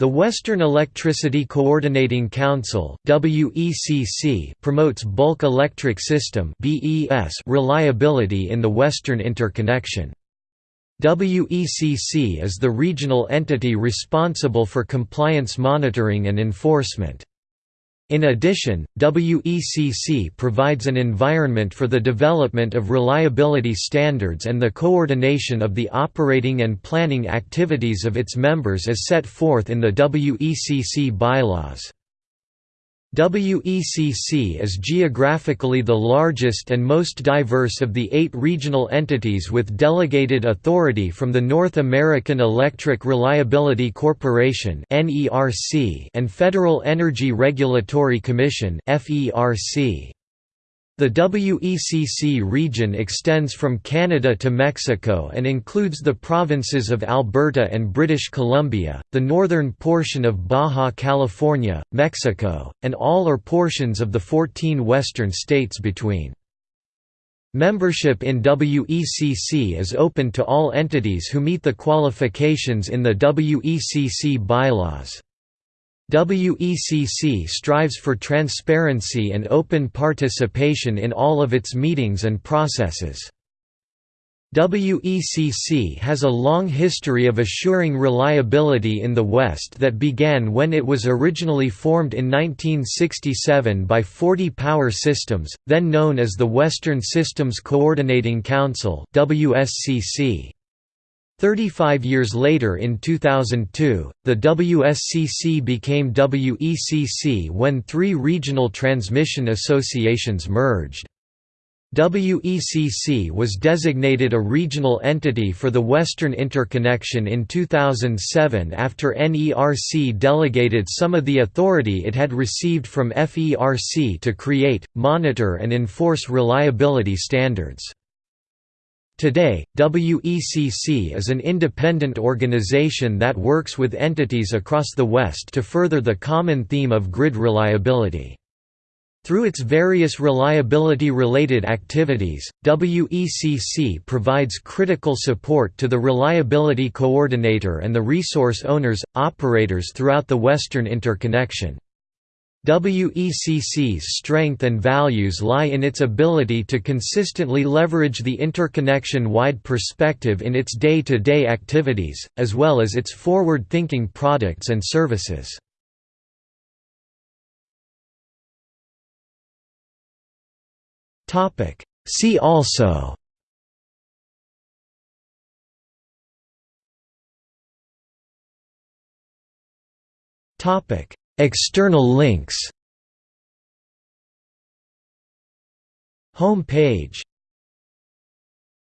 The Western Electricity Coordinating Council promotes bulk electric system reliability in the Western interconnection. WECC is the regional entity responsible for compliance monitoring and enforcement. In addition, WECC provides an environment for the development of reliability standards and the coordination of the operating and planning activities of its members as set forth in the WECC bylaws. WECC is geographically the largest and most diverse of the eight regional entities with delegated authority from the North American Electric Reliability Corporation and Federal Energy Regulatory Commission the WECC region extends from Canada to Mexico and includes the provinces of Alberta and British Columbia, the northern portion of Baja California, Mexico, and all or portions of the 14 western states between. Membership in WECC is open to all entities who meet the qualifications in the WECC bylaws. WECC strives for transparency and open participation in all of its meetings and processes. WECC has a long history of assuring reliability in the West that began when it was originally formed in 1967 by 40 Power Systems, then known as the Western Systems Coordinating Council WSCC. Thirty-five years later in 2002, the WSCC became WECC when three regional transmission associations merged. WECC was designated a regional entity for the Western Interconnection in 2007 after NERC delegated some of the authority it had received from FERC to create, monitor and enforce reliability standards. Today, WECC is an independent organization that works with entities across the West to further the common theme of grid reliability. Through its various reliability-related activities, WECC provides critical support to the Reliability Coordinator and the resource owners, operators throughout the Western interconnection. WECC's strength and values lie in its ability to consistently leverage the interconnection-wide perspective in its day-to-day -day activities, as well as its forward-thinking products and services. See also Topic External links. Home page